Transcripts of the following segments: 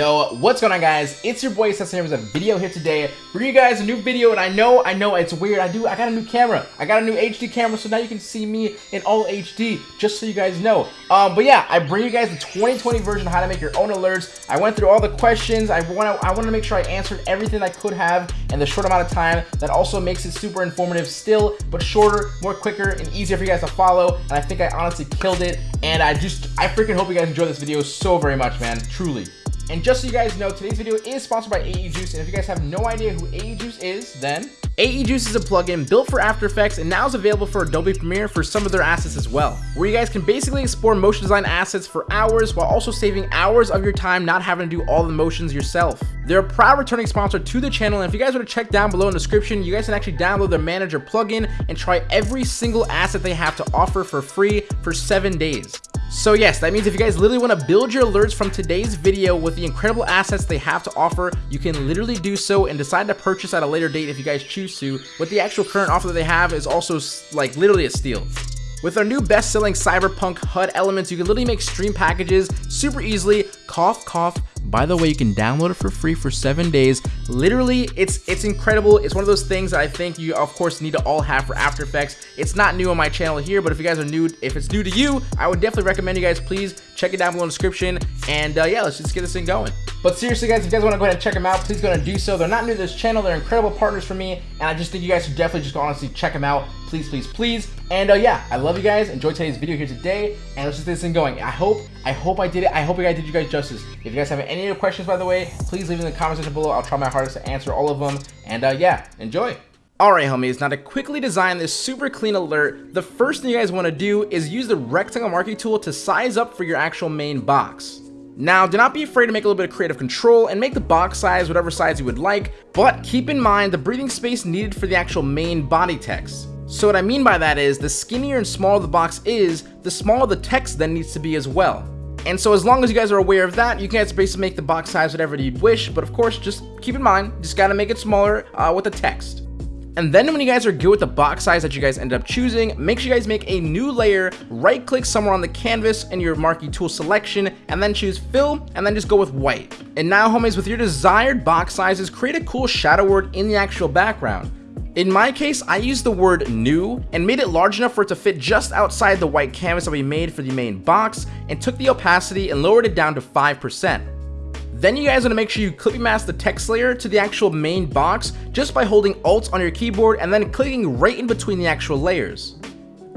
Yo, what's going on guys? It's your boy Sesame with a video here today. Bring you guys a new video and I know, I know it's weird. I do, I got a new camera. I got a new HD camera so now you can see me in all HD just so you guys know. Um, but yeah, I bring you guys the 2020 version of how to make your own alerts. I went through all the questions. I want to, I want to make sure I answered everything I could have in the short amount of time. That also makes it super informative still, but shorter, more quicker, and easier for you guys to follow. And I think I honestly killed it. And I just, I freaking hope you guys enjoy this video so very much, man. Truly. And just so you guys know, today's video is sponsored by AE Juice, and if you guys have no idea who AE Juice is, then AE Juice is a plugin built for After Effects and now is available for Adobe Premiere for some of their assets as well, where you guys can basically explore motion design assets for hours while also saving hours of your time not having to do all the motions yourself. They're a proud returning sponsor to the channel, and if you guys were to check down below in the description, you guys can actually download their manager plugin and try every single asset they have to offer for free for seven days. So yes, that means if you guys literally want to build your alerts from today's video with the incredible assets they have to offer, you can literally do so and decide to purchase at a later date if you guys choose to. With the actual current offer that they have is also like literally a steal. With our new best-selling Cyberpunk HUD elements, you can literally make stream packages super easily, cough, cough, by the way, you can download it for free for seven days. Literally, it's it's incredible. It's one of those things that I think you, of course, need to all have for After Effects. It's not new on my channel here, but if you guys are new, if it's new to you, I would definitely recommend you guys please check it down below in the description. And uh, yeah, let's just get this thing going. But seriously, guys, if you guys want to go ahead and check them out, please go ahead and do so. They're not new to this channel. They're incredible partners for me, and I just think you guys should definitely just go honestly check them out. Please, please, please. And uh, yeah, I love you guys. Enjoy today's video here today, and let's just get this thing going. I hope, I hope I did it. I hope I did you guys justice. If you guys have any other questions, by the way, please leave in the comment section below. I'll try my hardest to answer all of them. And uh, yeah, enjoy. Alright homies, now to quickly design this super clean alert, the first thing you guys want to do is use the rectangle marquee tool to size up for your actual main box. Now, do not be afraid to make a little bit of creative control and make the box size whatever size you would like, but keep in mind the breathing space needed for the actual main body text. So what I mean by that is, the skinnier and smaller the box is, the smaller the text then needs to be as well. And so as long as you guys are aware of that, you can basically make the box size whatever you'd wish, but of course, just keep in mind, just gotta make it smaller uh, with the text. And then when you guys are good with the box size that you guys end up choosing, make sure you guys make a new layer, right click somewhere on the canvas in your marquee tool selection, and then choose fill, and then just go with white. And now homies, with your desired box sizes, create a cool shadow word in the actual background. In my case, I used the word new and made it large enough for it to fit just outside the white canvas that we made for the main box and took the opacity and lowered it down to 5%. Then you guys want to make sure you clippy mask the text layer to the actual main box just by holding Alt on your keyboard and then clicking right in between the actual layers.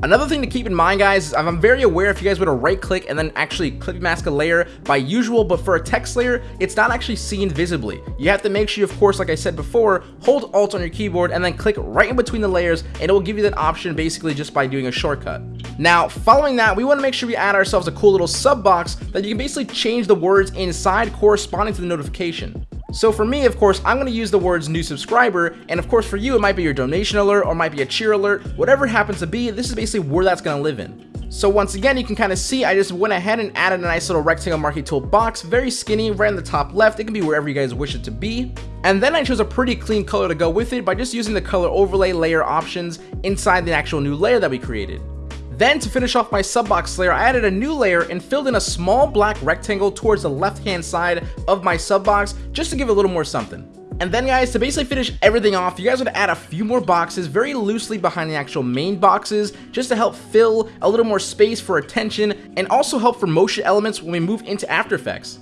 Another thing to keep in mind guys, is I'm very aware if you guys were to right click and then actually clip mask a layer by usual, but for a text layer, it's not actually seen visibly. You have to make sure, of course, like I said before, hold Alt on your keyboard and then click right in between the layers and it will give you that option basically just by doing a shortcut. Now, following that, we want to make sure we add ourselves a cool little sub box that you can basically change the words inside corresponding to the notification. So for me, of course, I'm going to use the words new subscriber, and of course for you, it might be your donation alert or might be a cheer alert, whatever happens to be, this is basically where that's going to live in. So once again, you can kind of see, I just went ahead and added a nice little rectangle marquee tool box, very skinny, right in the top left, it can be wherever you guys wish it to be. And then I chose a pretty clean color to go with it by just using the color overlay layer options inside the actual new layer that we created. Then to finish off my subbox layer, I added a new layer and filled in a small black rectangle towards the left hand side of my subbox just to give it a little more something. And then guys, to basically finish everything off, you guys would add a few more boxes very loosely behind the actual main boxes just to help fill a little more space for attention and also help for motion elements when we move into After Effects.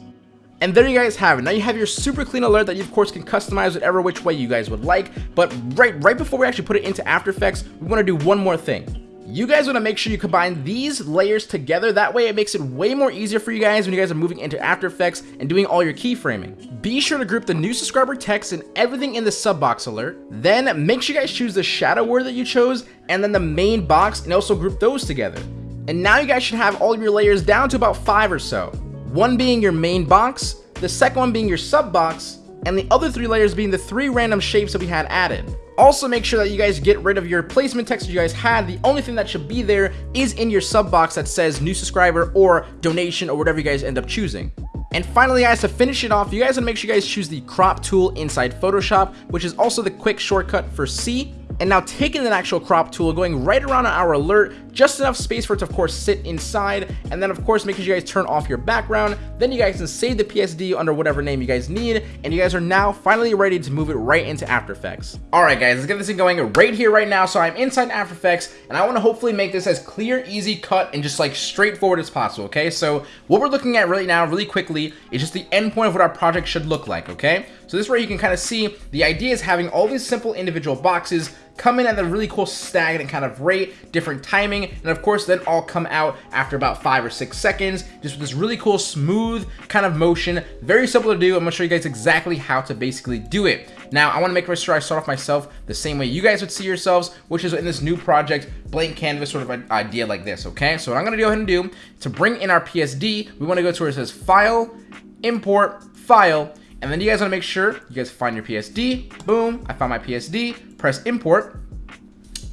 And there you guys have it. Now you have your super clean alert that you of course can customize whatever which way you guys would like. But right, right before we actually put it into After Effects, we want to do one more thing. You guys want to make sure you combine these layers together. That way it makes it way more easier for you guys when you guys are moving into After Effects and doing all your keyframing. Be sure to group the new subscriber text and everything in the sub box alert. Then make sure you guys choose the shadow word that you chose and then the main box and also group those together. And now you guys should have all your layers down to about five or so. One being your main box, the second one being your sub box, and the other three layers being the three random shapes that we had added. Also make sure that you guys get rid of your placement text that you guys had. The only thing that should be there is in your sub box that says new subscriber or donation or whatever you guys end up choosing. And finally guys, to finish it off, you guys want to make sure you guys choose the crop tool inside Photoshop, which is also the quick shortcut for C. and now taking the actual crop tool, going right around our alert, just enough space for it to of course sit inside, and then of course making sure you guys turn off your background, then you guys can save the PSD under whatever name you guys need, and you guys are now finally ready to move it right into After Effects. Alright guys, let's get this thing going right here, right now, so I'm inside After Effects, and I want to hopefully make this as clear, easy, cut, and just like straightforward as possible, okay? So what we're looking at right now, really quickly, is just the endpoint of what our project should look like, okay? So this way you can kind of see, the idea is having all these simple individual boxes come in at a really cool stagnant kind of rate, different timing, and of course then all come out after about five or six seconds, just with this really cool smooth kind of motion. Very simple to do. I'm gonna show you guys exactly how to basically do it. Now, I wanna make sure I start off myself the same way you guys would see yourselves, which is in this new project, blank canvas sort of idea like this, okay? So what I'm gonna go ahead and do, to bring in our PSD, we wanna go to where it says File, Import, File, and then you guys want to make sure you guys find your PSD. Boom, I found my PSD. Press import.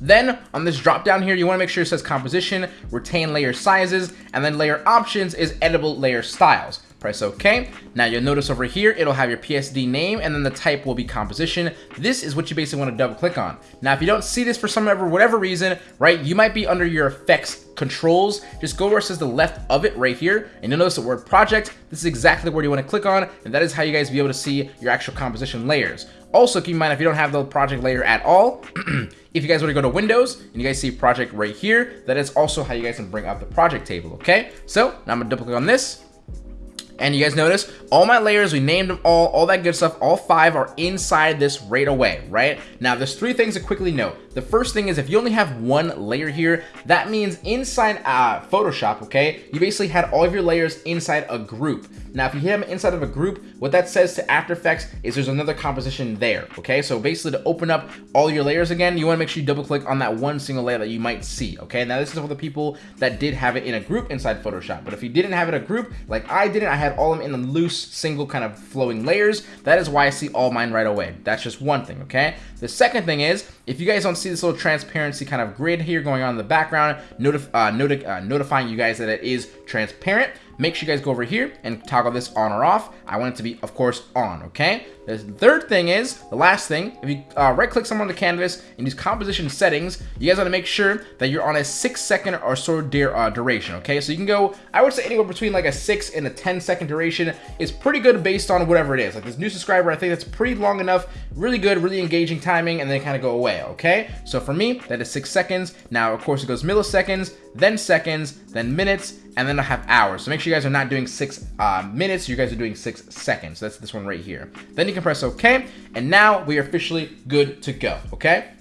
Then on this drop down here, you want to make sure it says composition, retain layer sizes, and then layer options is editable layer styles press OK. Now you'll notice over here, it'll have your PSD name and then the type will be composition. This is what you basically want to double click on. Now, if you don't see this for some whatever reason, right, you might be under your effects controls. Just go where it says the left of it right here and you'll notice the word project. This is exactly where you want to click on and that is how you guys be able to see your actual composition layers. Also, keep in mind if you don't have the project layer at all, if you guys want to go to Windows and you guys see project right here, that is also how you guys can bring up the project table, okay? So now I'm gonna double click on this and you guys notice all my layers, we named them all, all that good stuff, all five are inside this right away, right? Now there's three things to quickly note. The first thing is if you only have one layer here, that means inside uh, Photoshop, okay, you basically had all of your layers inside a group. Now, if you hit them inside of a group, what that says to After Effects is there's another composition there, okay? So basically to open up all your layers again, you wanna make sure you double click on that one single layer that you might see, okay? Now this is for the people that did have it in a group inside Photoshop, but if you didn't have it a group, like I didn't, I had all of them in the loose, single kind of flowing layers. That is why I see all mine right away. That's just one thing, okay? The second thing is, if you guys don't see this little transparency kind of grid here going on in the background, notif uh, uh, notifying you guys that it is transparent, make sure you guys go over here and toggle this on or off. I want it to be, of course, on, okay? The third thing is, the last thing, if you uh, right click somewhere on the canvas and use composition settings, you guys want to make sure that you're on a six second or so uh, duration, okay? So you can go, I would say anywhere between like a six and a 10 second duration is pretty good based on whatever it is. Like this new subscriber, I think that's pretty long enough, really good, really engaging timing, and then kind of go away, okay? So for me, that is six seconds. Now, of course, it goes milliseconds, then seconds, then minutes, and then I have hours. So make sure you guys are not doing six uh, minutes, you guys are doing six seconds. That's this one right here. Then you can press OK, and now we are officially good to go, okay?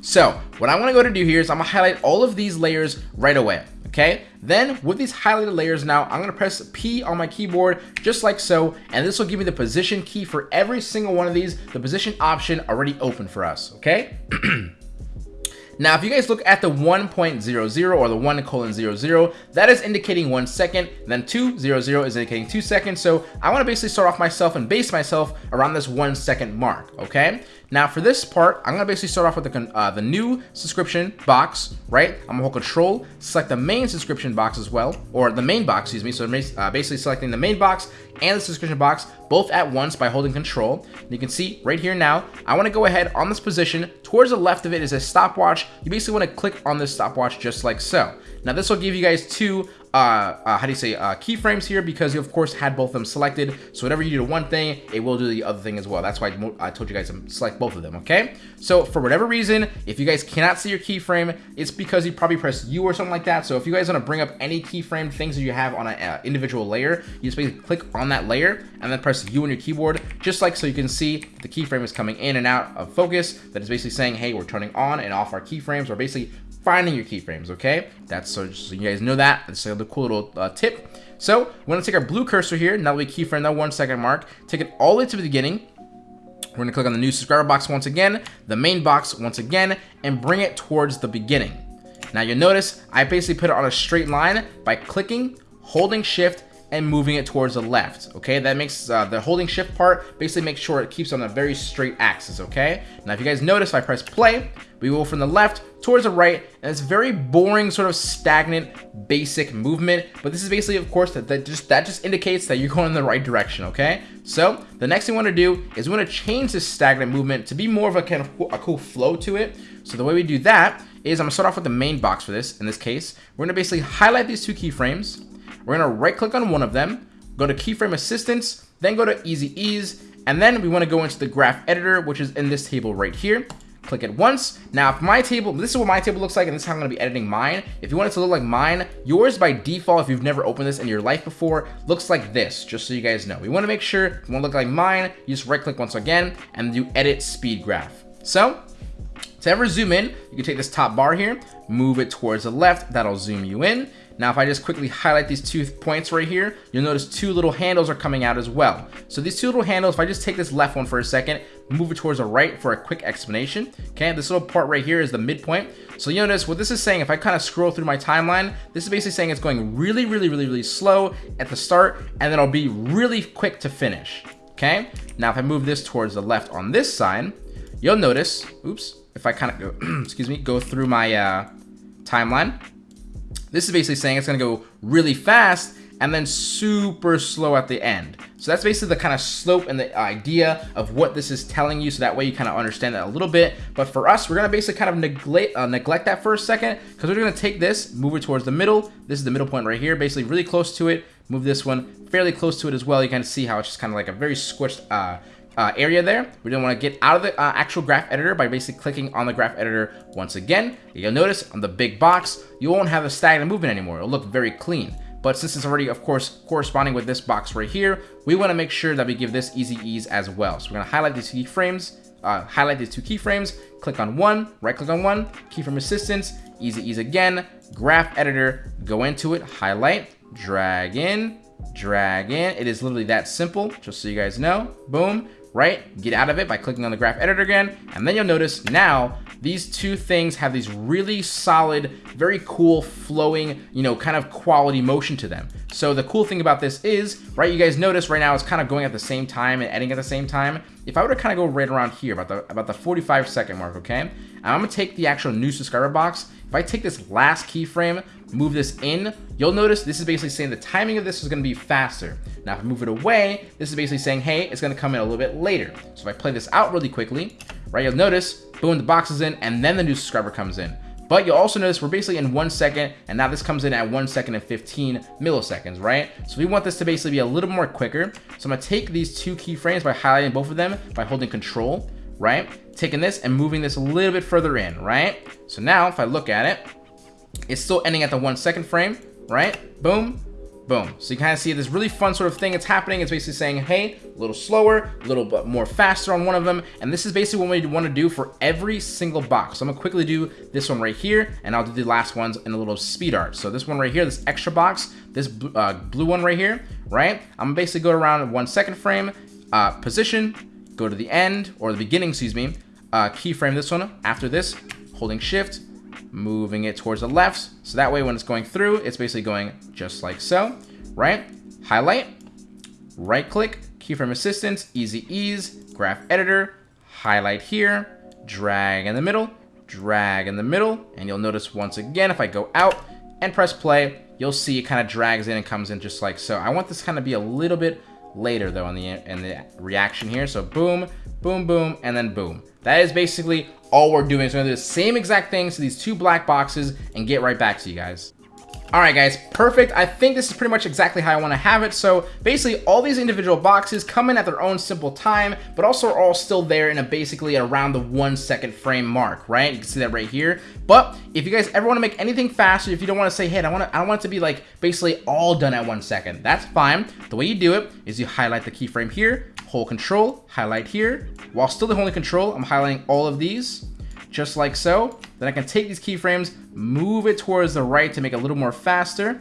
So what I'm gonna go to do here is I'm gonna highlight all of these layers right away, okay? Then with these highlighted layers now, I'm gonna press P on my keyboard just like so, and this will give me the position key for every single one of these, the position option already open for us, okay? Now, if you guys look at the 1.00 or the 1 colon 00, that is indicating one second, then 200 is indicating two seconds. So I want to basically start off myself and base myself around this one second mark, okay? Now for this part, I'm gonna basically start off with the, uh, the new subscription box, right? I'm gonna hold control, select the main subscription box as well, or the main box, excuse me. So uh, basically selecting the main box and the subscription box both at once by holding control. And you can see right here now, I wanna go ahead on this position, towards the left of it is a stopwatch. You basically wanna click on this stopwatch just like so. Now this will give you guys two how do you say, uh, keyframes here because you of course had both of them selected. So whatever you do to one thing, it will do the other thing as well. That's why I told you guys to select both of them, okay? So for whatever reason, if you guys cannot see your keyframe, it's because you probably pressed U or something like that. So if you guys want to bring up any keyframe things that you have on an uh, individual layer, you just basically click on that layer and then press U on your keyboard, just like so you can see the keyframe is coming in and out of focus. That is basically saying, hey, we're turning on and off our keyframes. We're basically finding your keyframes, okay? That's so, so you guys know that. That's a cool little uh, tip. So we're gonna take our blue cursor here, now that we keyframe that one second mark, take it all the way to the beginning. We're gonna click on the new subscriber box once again, the main box once again, and bring it towards the beginning. Now you'll notice I basically put it on a straight line by clicking, holding shift, and moving it towards the left, okay? That makes uh, the holding shift part, basically make sure it keeps on a very straight axis, okay? Now, if you guys notice, if I press play, we go from the left towards the right, and it's very boring, sort of stagnant, basic movement. But this is basically, of course, that, that just that just indicates that you're going in the right direction, okay? So the next thing we want to do is we want to change this stagnant movement to be more of a kind of a cool flow to it. So the way we do that is I'm gonna start off with the main box for this. In this case, we're gonna basically highlight these two keyframes. We're gonna right click on one of them, go to keyframe assistance, then go to easy ease, and then we wanna go into the graph editor, which is in this table right here. Click it once. Now, if my table, this is what my table looks like, and this is how I'm gonna be editing mine. If you want it to look like mine, yours by default, if you've never opened this in your life before, looks like this, just so you guys know. We wanna make sure, if you wanna look like mine, you just right click once again, and do edit speed graph. So, to ever zoom in, you can take this top bar here, move it towards the left, that'll zoom you in. Now, if I just quickly highlight these two points right here, you'll notice two little handles are coming out as well. So these two little handles, if I just take this left one for a second, move it towards the right for a quick explanation. Okay, this little part right here is the midpoint. So you notice what this is saying, if I kind of scroll through my timeline, this is basically saying it's going really, really, really, really slow at the start, and then it'll be really quick to finish. Okay, now if I move this towards the left on this side, you'll notice, oops, if I kind of go, excuse me, go through my uh, timeline, this is basically saying it's going to go really fast and then super slow at the end. So that's basically the kind of slope and the idea of what this is telling you. So that way you kind of understand that a little bit. But for us, we're going to basically kind of neglect, uh, neglect that for a second because we're going to take this, move it towards the middle. This is the middle point right here, basically really close to it. Move this one fairly close to it as well. You kind of see how it's just kind of like a very squished uh, uh, area there. We don't want to get out of the uh, actual graph editor by basically clicking on the graph editor once again. You'll notice on the big box, you won't have a stagnant movement anymore. It'll look very clean. But since it's already, of course, corresponding with this box right here, we want to make sure that we give this easy ease as well. So we're going to highlight these keyframes, uh, highlight these two keyframes, click on one, right click on one, keyframe assistance, easy ease again, graph editor, go into it, highlight, drag in, drag in. It is literally that simple, just so you guys know. Boom right? Get out of it by clicking on the graph editor again. And then you'll notice now these two things have these really solid, very cool flowing, you know, kind of quality motion to them. So the cool thing about this is, right, you guys notice right now it's kind of going at the same time and editing at the same time. If I were to kind of go right around here, about the about the 45 second mark, okay? And I'm gonna take the actual new subscriber box. If I take this last keyframe, move this in, you'll notice this is basically saying the timing of this is gonna be faster. Now if I move it away, this is basically saying, hey, it's gonna come in a little bit later. So if I play this out really quickly, right, you'll notice, boom, the box is in, and then the new subscriber comes in. But you'll also notice we're basically in one second, and now this comes in at one second and 15 milliseconds, right? So we want this to basically be a little more quicker. So I'm gonna take these two keyframes by highlighting both of them by holding control, right? Taking this and moving this a little bit further in, right? So now if I look at it, it's still ending at the one second frame, right? Boom, Boom. So you kind of see this really fun sort of thing that's happening. It's basically saying, hey, a little slower, a little bit more faster on one of them. And this is basically what we want to do for every single box. So I'm to quickly do this one right here, and I'll do the last ones in a little speed art. So this one right here, this extra box, this uh, blue one right here, right? I'm gonna basically go around one second frame, uh, position, go to the end, or the beginning, excuse me, uh, keyframe this one. After this, holding shift, moving it towards the left. So that way when it's going through, it's basically going just like so, right? Highlight, right click, keyframe assistance, easy ease, graph editor, highlight here, drag in the middle, drag in the middle, and you'll notice once again, if I go out and press play, you'll see it kind of drags in and comes in just like so. I want this kind of be a little bit later though in the in the reaction here. So boom, boom, boom, and then boom. That is basically all we're doing. So we're gonna do the same exact things to these two black boxes and get right back to you guys. All right, guys, perfect. I think this is pretty much exactly how I want to have it. So basically, all these individual boxes come in at their own simple time, but also are all still there in a basically around the one second frame mark, right? You can see that right here. But if you guys ever want to make anything faster, if you don't want to say, hey, I want to, I want it to be like basically all done at one second, that's fine. The way you do it is you highlight the keyframe here, hold control, highlight here. While still holding control, I'm highlighting all of these just like so. Then I can take these keyframes, move it towards the right to make it a little more faster.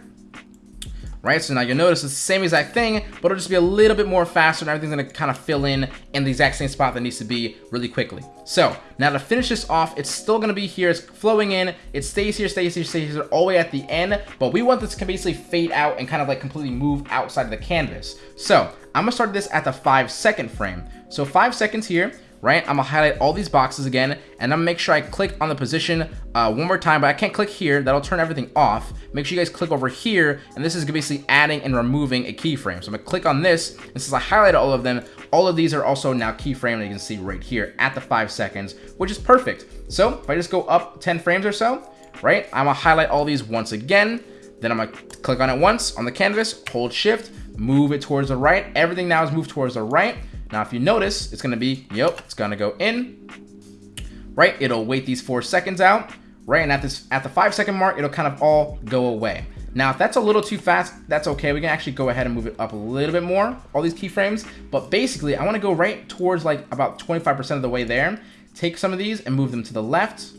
Right? So now you'll notice it's the same exact thing, but it'll just be a little bit more faster and everything's gonna kind of fill in in the exact same spot that needs to be really quickly. So now to finish this off, it's still gonna be here, it's flowing in, it stays here, stays here, stays here, all the way at the end, but we want this to basically fade out and kind of like completely move outside of the canvas. So I'm gonna start this at the five second frame. So five seconds here, right? I'm gonna highlight all these boxes again, and I'm gonna make sure I click on the position uh, one more time, but I can't click here. That'll turn everything off. Make sure you guys click over here, and this is basically adding and removing a keyframe. So I'm gonna click on this, and since I highlighted all of them, all of these are also now keyframed, you can see right here at the five seconds, which is perfect. So if I just go up 10 frames or so, right? I'm gonna highlight all these once again, then I'm gonna click on it once on the canvas, hold shift, move it towards the right. Everything now is moved towards the right. Now, if you notice, it's gonna be, yep, it's gonna go in, right? It'll wait these four seconds out, right? And at this, at the five second mark, it'll kind of all go away. Now, if that's a little too fast, that's okay. We can actually go ahead and move it up a little bit more, all these keyframes. But basically, I wanna go right towards like about 25% of the way there. Take some of these and move them to the left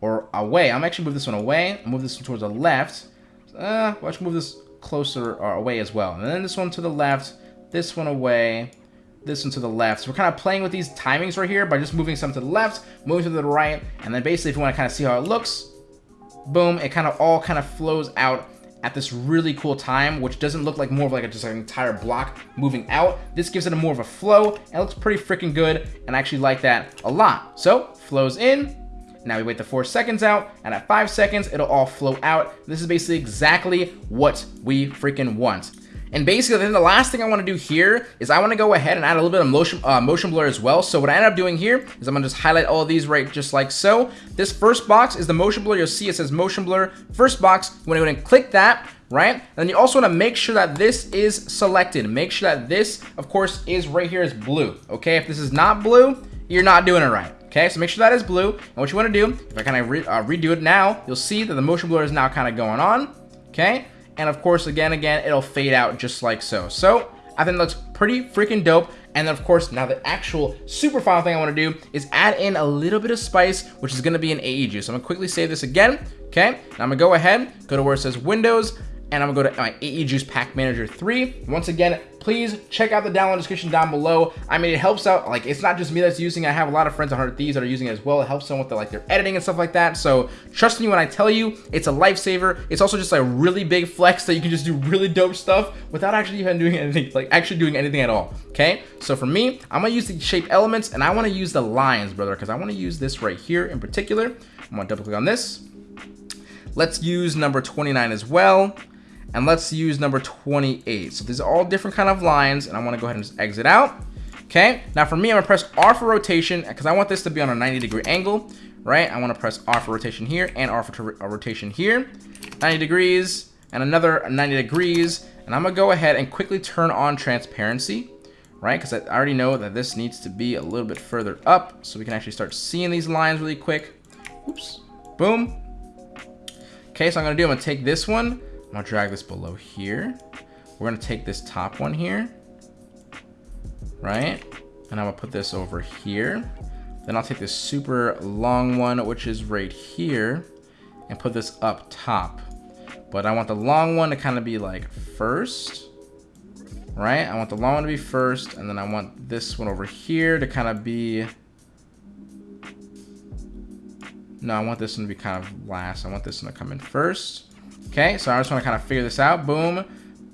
or away. I'm actually move this one away, move this one towards the left. Uh, let's move this closer or away as well. And then this one to the left, this one away, this one to the left. So we're kind of playing with these timings right here by just moving some to the left, moving to the right, and then basically if you want to kind of see how it looks, boom, it kind of all kind of flows out at this really cool time, which doesn't look like more of like a, just like an entire block moving out. This gives it a more of a flow, and it looks pretty freaking good, and I actually like that a lot. So, flows in, now we wait the four seconds out, and at five seconds, it'll all flow out. This is basically exactly what we freaking want. And basically, then the last thing I want to do here is I want to go ahead and add a little bit of motion, uh, motion blur as well. So what I end up doing here is I'm going to just highlight all of these right just like so. This first box is the motion blur. You'll see it says motion blur. First box, you want to go and click that, right? And then you also want to make sure that this is selected. Make sure that this, of course, is right here is blue. Okay, if this is not blue, you're not doing it right. Okay, so make sure that is blue. And what you want to do, if I kind of re uh, redo it now, you'll see that the motion blur is now kind of going on. Okay, and of course, again, again, it'll fade out just like so. So I think looks pretty freaking dope. And then of course, now the actual super final thing I wanna do is add in a little bit of spice, which is gonna be an AE juice. So I'm gonna quickly save this again, okay? Now I'm gonna go ahead, go to where it says Windows, and I'm gonna go to my AE Juice Pack Manager 3. Once again, please check out the download description down below. I mean, it helps out, like, it's not just me that's using. I have a lot of friends on Hundred Thieves that are using it as well. It helps them with, the, like, their editing and stuff like that. So, trust me when I tell you, it's a lifesaver. It's also just, a really big flex that you can just do really dope stuff without actually even doing anything, like, actually doing anything at all, okay? So, for me, I'm gonna use the shape elements, and I wanna use the lines, brother, because I wanna use this right here in particular. I'm gonna double click on this. Let's use number 29 as well and let's use number 28. So these are all different kind of lines, and I want to go ahead and just exit out. Okay, now for me, I'm gonna press R for rotation because I want this to be on a 90 degree angle, right? I want to press R for rotation here and R for uh, rotation here, 90 degrees, and another 90 degrees, and I'm gonna go ahead and quickly turn on transparency, right? Because I already know that this needs to be a little bit further up so we can actually start seeing these lines really quick. Oops, boom. Okay, so I'm gonna do, I'm gonna take this one, I'm gonna drag this below here. We're gonna take this top one here, right? And I'm gonna put this over here. Then I'll take this super long one, which is right here, and put this up top. But I want the long one to kind of be like first, right? I want the long one to be first, and then I want this one over here to kind of be... No, I want this one to be kind of last. I want this one to come in first. Okay, so I just want to kind of figure this out. Boom,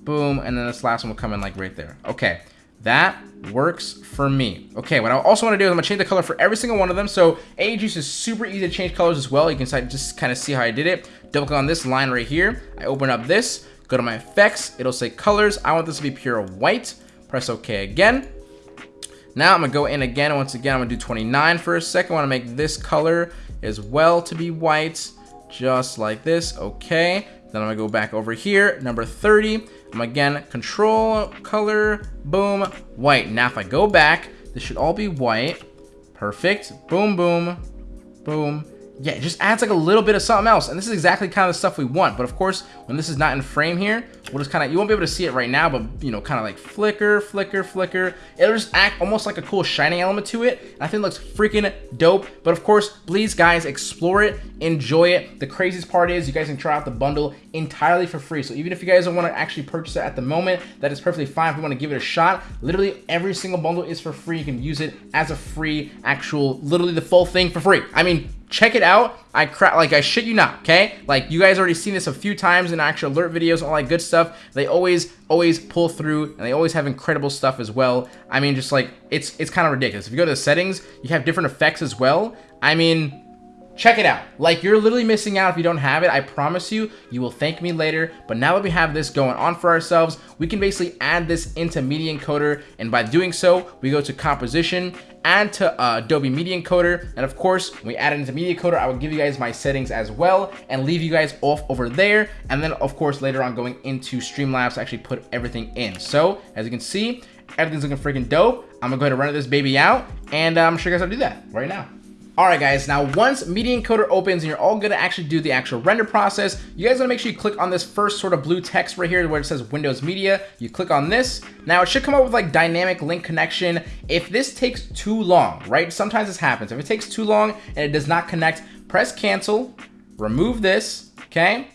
boom, and then this last one will come in like right there. Okay, that works for me. Okay, what I also want to do is I'm going to change the color for every single one of them. So AE Juice is super easy to change colors as well. You can just kind of see how I did it. Double click on this line right here. I open up this, go to my effects. It'll say colors. I want this to be pure white. Press OK again. Now I'm to go in again. Once again, I'm to do 29 for a second. I want to make this color as well to be white, just like this. Okay. Then I'm gonna go back over here, number 30. I'm again, control, color, boom, white. Now if I go back, this should all be white. Perfect, boom, boom, boom. yeah, it just adds like a little bit of something else. And this is exactly kind of the stuff we want. But of course, when this is not in frame here, we'll just kind of, you won't be able to see it right now, but you know, kind of like flicker, flicker, flicker. It'll just act almost like a cool shining element to it. And I think it looks freaking dope. But of course, please guys, explore it, enjoy it. The craziest part is you guys can try out the bundle entirely for free. So even if you guys don't want to actually purchase it at the moment, that is perfectly fine. If you want to give it a shot, literally every single bundle is for free. You can use it as a free actual, literally the full thing for free. I mean, check it out. I crap like I shit you not, okay? Like you guys already seen this a few times in actual alert videos, all that good stuff. They always always pull through and they always have incredible stuff as well. I mean, just like it's it's kind of ridiculous. If you go to the settings, you have different effects as well. I mean, check it out. Like, you're literally missing out if you don't have it. I promise you, you will thank me later. But now that we have this going on for ourselves, we can basically add this into Media Encoder. And by doing so, we go to Composition, add to uh, Adobe Media Encoder. And of course, when we add it into Media Encoder, I will give you guys my settings as well and leave you guys off over there. And then, of course, later on going into Streamlabs to actually put everything in. So, as you can see, everything's looking freaking dope. I'm gonna go ahead and run this baby out and uh, I'm sure you guys how to do that right now. Alright guys, now once Media Encoder opens and you're all gonna actually do the actual render process, you guys wanna make sure you click on this first sort of blue text right here where it says Windows Media. You click on this. Now it should come up with like dynamic link connection. If this takes too long, right? Sometimes this happens. If it takes too long and it does not connect, press cancel, remove this, okay?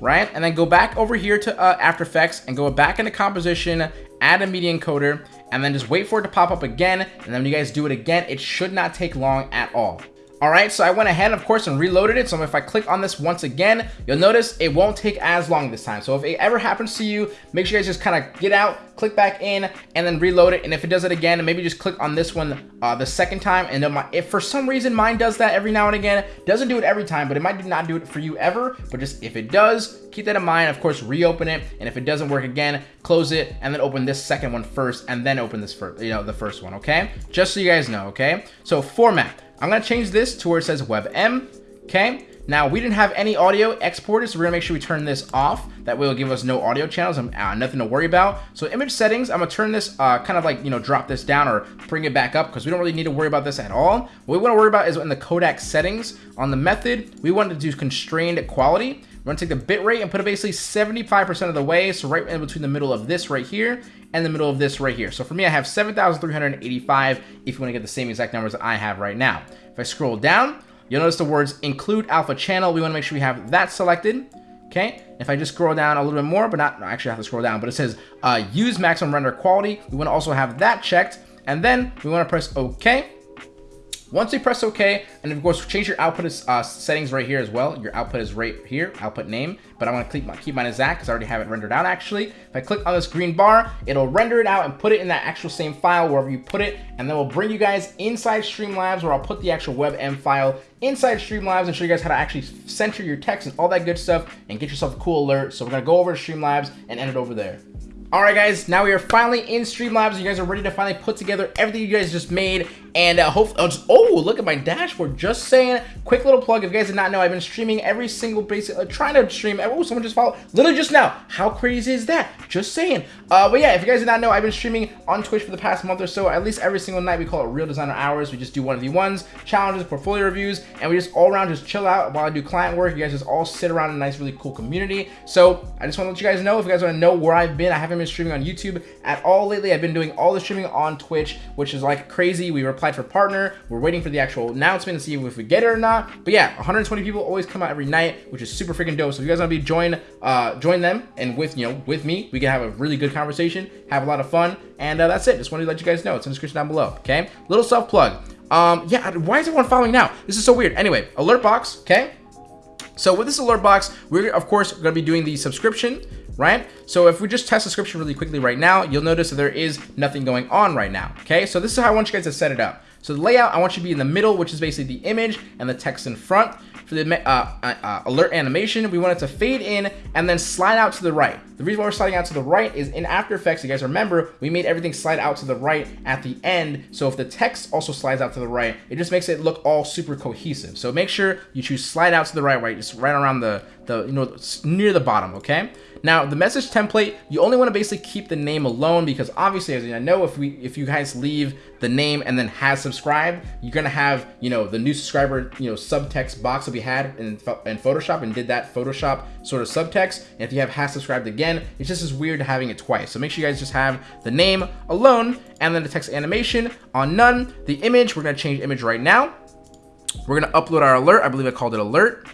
Right? And then go back over here to uh, After Effects and go back into composition, add a media encoder, and then just wait for it to pop up again. And then when you guys do it again, it should not take long at all. All right, so I went ahead, of course, and reloaded it. So if I click on this once again, you'll notice it won't take as long this time. So if it ever happens to you, make sure you guys just kind of get out, click back in, and then reload it. And if it does it again, maybe just click on this one uh, the second time. And then my, if for some reason mine does that every now and again, doesn't do it every time, but it might not do it for you ever. But just if it does, keep that in mind. Of course, reopen it. And if it doesn't work again, close it and then open this second one first and then open this first, you know, the first one, okay? Just so you guys know, okay? So format. I'm gonna change this to where it says WebM, okay? Now, we didn't have any audio exported, so we're gonna make sure we turn this off. That way it'll give us no audio channels and uh, nothing to worry about. So image settings, I'm gonna turn this, uh, kind of like, you know, drop this down or bring it back up because we don't really need to worry about this at all. What we wanna worry about is in the codec settings. On the method, we want to do constrained quality. We're gonna take the bit rate and put it basically 75% of the way, so right in between the middle of this right here and the middle of this right here. So for me, I have 7,385 if you wanna get the same exact numbers that I have right now. If I scroll down, you'll notice the words include alpha channel. We wanna make sure we have that selected. Okay, if I just scroll down a little bit more, but not, actually I have to scroll down, but it says uh, use maximum render quality. We wanna also have that checked. And then we wanna press okay. Once you press OK, and of course change your output uh, settings right here as well. Your output is right here, output name, but I'm gonna keep, keep mine as that because I already have it rendered out actually. If I click on this green bar, it'll render it out and put it in that actual same file wherever you put it, and then we'll bring you guys inside Streamlabs where I'll put the actual WebM file inside Streamlabs and show you guys how to actually center your text and all that good stuff and get yourself a cool alert. So we're gonna go over to Streamlabs and end it over there. Alright guys, now we are finally in Streamlabs. You guys are ready to finally put together everything you guys just made. And uh, hope, oh, oh, look at my dashboard. Just saying, quick little plug. If you guys did not know, I've been streaming every single basic, uh, trying to stream. Oh, someone just followed, literally just now. How crazy is that? Just saying. Uh, but yeah, if you guys did not know, I've been streaming on Twitch for the past month or so. At least every single night, we call it Real Designer Hours. We just do one of the ones, challenges, portfolio reviews, and we just all around just chill out while I do client work. You guys just all sit around in a nice, really cool community. So I just want to let you guys know, if you guys want to know where I've been, I haven't been streaming on YouTube at all lately. I've been doing all the streaming on Twitch, which is like crazy. We applied for partner. We're waiting for the actual announcement to see if we get it or not. But yeah, 120 people always come out every night, which is super freaking dope. So if you guys want to be join, uh, join them and with you know with me, we can have a really good conversation, have a lot of fun, and uh, that's it. Just wanted to let you guys know. It's in the description down below. Okay, little self plug. Um, yeah, why is everyone following now? This is so weird. Anyway, alert box. Okay. So with this alert box, we're of course going to be doing the subscription right? So if we just test subscription really quickly right now, you'll notice that there is nothing going on right now, okay? So this is how I want you guys to set it up. So the layout, I want you to be in the middle, which is basically the image and the text in front. For the uh, uh, uh, alert animation, we want it to fade in and then slide out to the right. The The reason why we're sliding out to the right is in After Effects, you guys remember, we made everything slide out to the right at the end. So if the text also slides out to the right, it just makes it look all super cohesive. So make sure you choose slide out to the right, right, just right around the, the you know, near the bottom, okay? Now, the message template, you only want to basically keep the name alone because obviously, as I know, if we if you guys leave the name and then has subscribed, you're gonna have you know the new subscriber you know subtext box that we had in, in Photoshop and did that Photoshop sort of subtext. And if you have has subscribed again, it's just as weird having it twice. So make sure you guys just have the name alone and then the text animation on none. The image, we're gonna change image right now. We're gonna upload our alert. I believe I called it alert.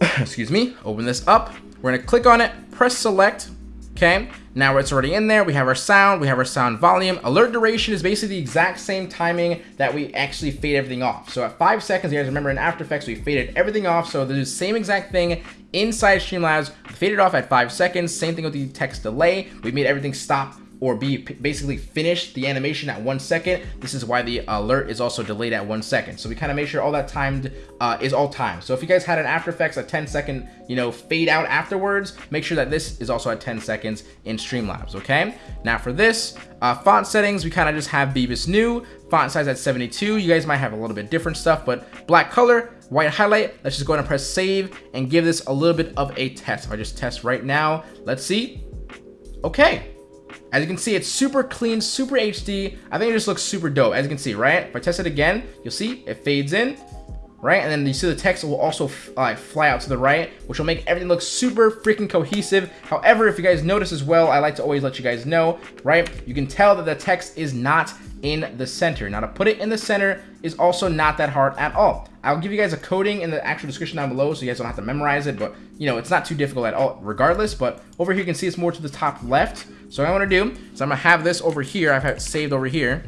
Excuse me. Open this up. We're gonna click on it, press select, okay? Now it's already in there. We have our sound, we have our sound volume. Alert duration is basically the exact same timing that we actually fade everything off. So at five seconds, you guys remember in After Effects, we faded everything off. So the same exact thing inside Streamlabs, faded off at five seconds. Same thing with the text delay. We made everything stop or be basically finish the animation at one second. This is why the alert is also delayed at one second. So we kind of make sure all that timed uh, is all timed. So if you guys had an After Effects a 10 second, you know, fade out afterwards, make sure that this is also at 10 seconds in Streamlabs, okay? Now for this, uh, font settings, we kind of just have Bebas Neue, font size at 72. You guys might have a little bit different stuff, but black color, white highlight. Let's just go ahead and press save and give this a little bit of a test. If I just test right now, let's see. Okay, as you can see, it's super clean, super HD. I think it just looks super dope, as you can see, right? If I test it again, you'll see it fades in, right? And then you see the text will also uh, fly out to the right, which will make everything look super freaking cohesive. However, if you guys notice as well, I like to always let you guys know, right? You can tell that the text is not in the center. Now to put it in the center is also not that hard at all. I'll give you guys a coding in the actual description down below so you guys don't have to memorize it, but you know, it's not too difficult at all regardless, but over here you can see it's more to the top left. So what I want to do is I'm to have this over here. I've had it saved over here.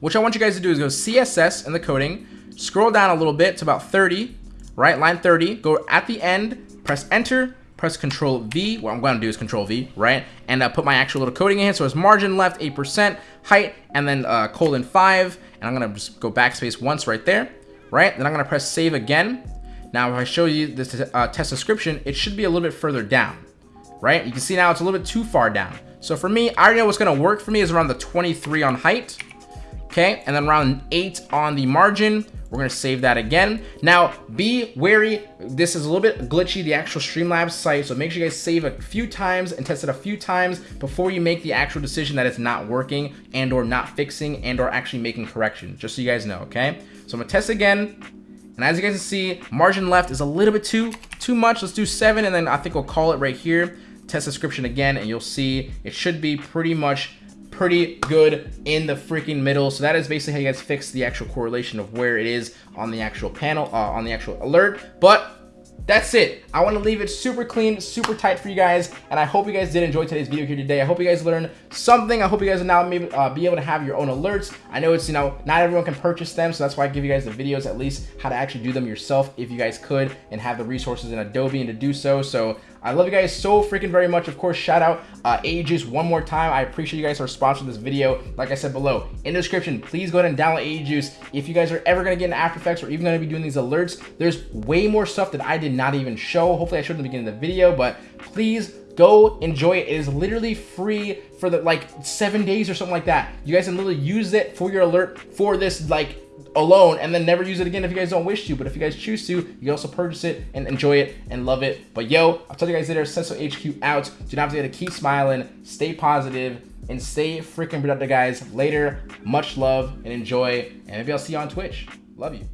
What I want you guys to do is go CSS in the coding, scroll down a little bit to about 30, right? Line 30, go at the end, press enter, press Control V. What I'm going to do is Control V, right? And uh, put my actual little coding in here. So it's margin left 8%, height, and then uh, colon 5. And I'm going to just go backspace once right there, right? Then I'm going to press save again. Now, if I show you this uh, test description, it should be a little bit further down, right? You can see now it's a little bit too far down. So for me, I already know what's going to work for me is around the 23 on height, okay? And then around 8 on the margin. We're going to save that again. Now, be wary. This is a little bit glitchy, the actual Streamlabs site. So make sure you guys save a few times and test it a few times before you make the actual decision that it's not working and or not fixing and or actually making corrections, just so you guys know, okay? So I'm going to test again. And as you guys can see, margin left is a little bit too, too much. Let's do seven, and then I think we'll call it right here. Test description again, and you'll see it should be pretty much pretty good in the freaking middle. So that is basically how you guys fix the actual correlation of where it is on the actual panel, uh, on the actual alert. But that's it. I want to leave it super clean, super tight for you guys, and I hope you guys did enjoy today's video here today. I hope you guys learned something. I hope you guys will now maybe, uh, be able to have your own alerts. I know it's, you know, not everyone can purchase them, so that's why I give you guys the videos, at least how to actually do them yourself if you guys could and have the resources in Adobe and to do so. So I love you guys so freaking very much. Of course, shout out uh, AE Juice one more time. I appreciate you guys for sponsoring this video. Like I said below, in the description, please go ahead and download AE Juice. If you guys are ever to get into After Effects or even to be doing these alerts, there's way more stuff that I did not even show. Hopefully I showed in the beginning of the video, but please go enjoy it. It is literally free for the like seven days or something like that. You guys can literally use it for your alert for this like alone and then never use it again if you guys don't wish to. But if you guys choose to, you can also purchase it and enjoy it and love it. But yo, I'll tell you guys later, Senso HQ out. Do not forget to keep smiling, stay positive, and stay freaking productive, guys. Later, much love and enjoy. And maybe I'll see you on Twitch. Love you.